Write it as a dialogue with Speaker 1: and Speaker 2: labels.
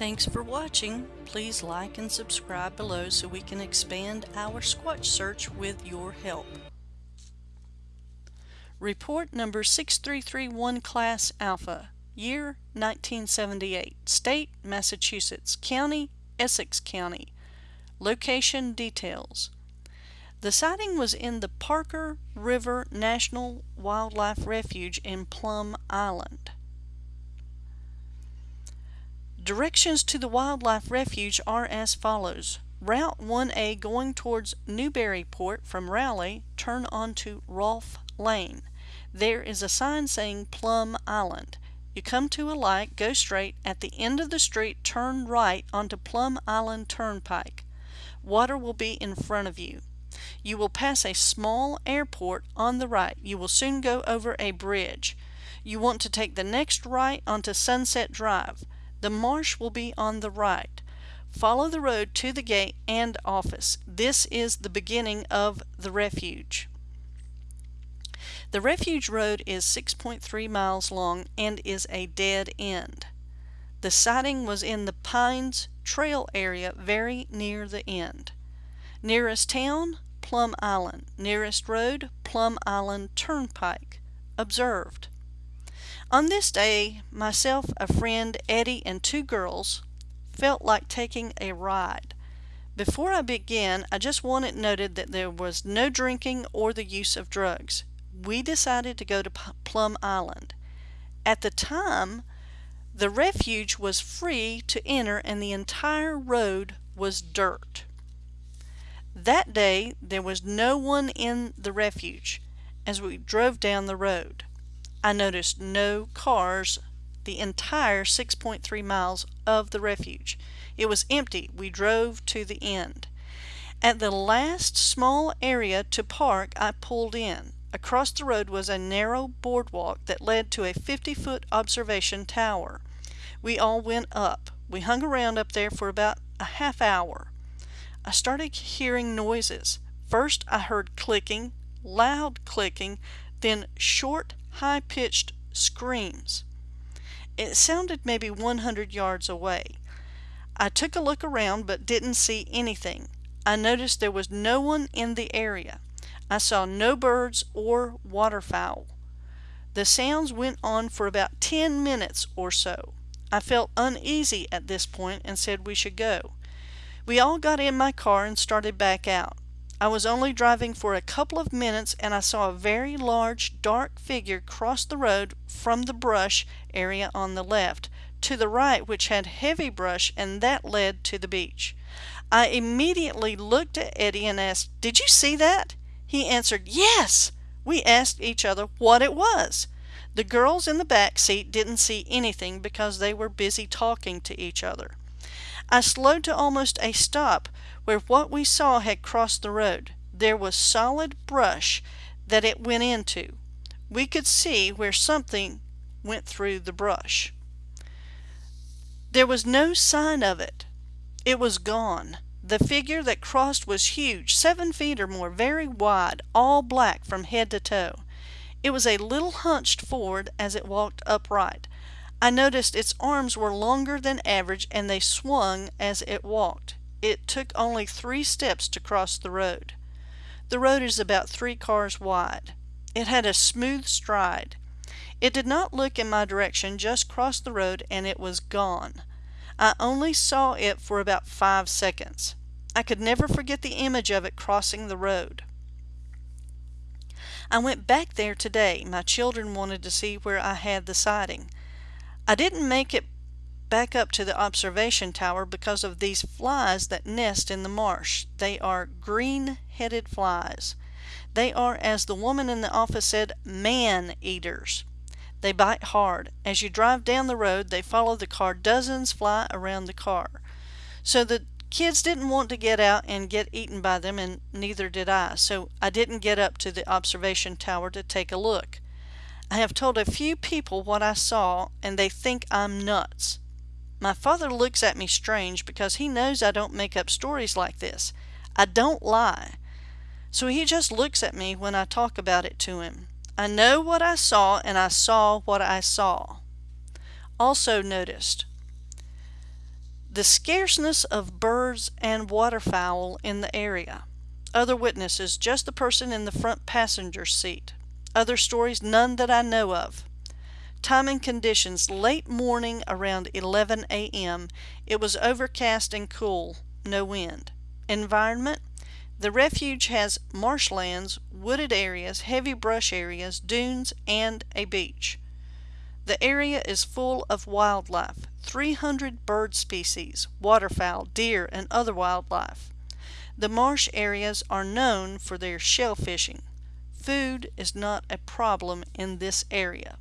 Speaker 1: Thanks for watching. Please like and subscribe below so we can expand our Squatch search with your help. Report number 6331 Class Alpha, Year 1978, State Massachusetts, County Essex County, Location Details. The sighting was in the Parker River National Wildlife Refuge in Plum Island. Directions to the wildlife refuge are as follows. Route 1A going towards Newburyport from Rowley, turn onto Rolfe Lane. There is a sign saying Plum Island. You come to a light, go straight, at the end of the street turn right onto Plum Island Turnpike. Water will be in front of you. You will pass a small airport on the right. You will soon go over a bridge. You want to take the next right onto Sunset Drive. The marsh will be on the right. Follow the road to the gate and office. This is the beginning of the refuge. The refuge road is 6.3 miles long and is a dead end. The sighting was in the Pines Trail area very near the end. Nearest town, Plum Island. Nearest road, Plum Island Turnpike. Observed. On this day, myself, a friend, Eddie, and two girls felt like taking a ride. Before I begin, I just want it noted that there was no drinking or the use of drugs. We decided to go to Plum Island. At the time, the refuge was free to enter and the entire road was dirt. That day, there was no one in the refuge as we drove down the road. I noticed no cars the entire 6.3 miles of the refuge. It was empty. We drove to the end. At the last small area to park, I pulled in. Across the road was a narrow boardwalk that led to a 50-foot observation tower. We all went up. We hung around up there for about a half hour. I started hearing noises. First I heard clicking, loud clicking, then short high-pitched screams. It sounded maybe 100 yards away. I took a look around but didn't see anything. I noticed there was no one in the area. I saw no birds or waterfowl. The sounds went on for about 10 minutes or so. I felt uneasy at this point and said we should go. We all got in my car and started back out. I was only driving for a couple of minutes and I saw a very large dark figure cross the road from the brush area on the left to the right which had heavy brush and that led to the beach. I immediately looked at Eddie and asked, Did you see that? He answered, Yes! We asked each other what it was. The girls in the back seat didn't see anything because they were busy talking to each other. I slowed to almost a stop where what we saw had crossed the road. There was solid brush that it went into. We could see where something went through the brush. There was no sign of it. It was gone. The figure that crossed was huge, seven feet or more, very wide, all black from head to toe. It was a little hunched forward as it walked upright. I noticed its arms were longer than average and they swung as it walked. It took only three steps to cross the road. The road is about three cars wide. It had a smooth stride. It did not look in my direction, just crossed the road and it was gone. I only saw it for about five seconds. I could never forget the image of it crossing the road. I went back there today. My children wanted to see where I had the sighting. I didn't make it back up to the observation tower because of these flies that nest in the marsh. They are green-headed flies. They are, as the woman in the office said, man-eaters. They bite hard. As you drive down the road, they follow the car. Dozens fly around the car. So the kids didn't want to get out and get eaten by them, and neither did I. So I didn't get up to the observation tower to take a look. I have told a few people what I saw and they think I'm nuts. My father looks at me strange because he knows I don't make up stories like this. I don't lie. So he just looks at me when I talk about it to him. I know what I saw and I saw what I saw. Also noticed The scarceness of birds and waterfowl in the area. Other witnesses, just the person in the front passenger seat. Other stories, none that I know of. Time and conditions, late morning around 11 a.m. It was overcast and cool, no wind. Environment, the refuge has marshlands, wooded areas, heavy brush areas, dunes, and a beach. The area is full of wildlife, 300 bird species, waterfowl, deer, and other wildlife. The marsh areas are known for their shell fishing. Food is not a problem in this area.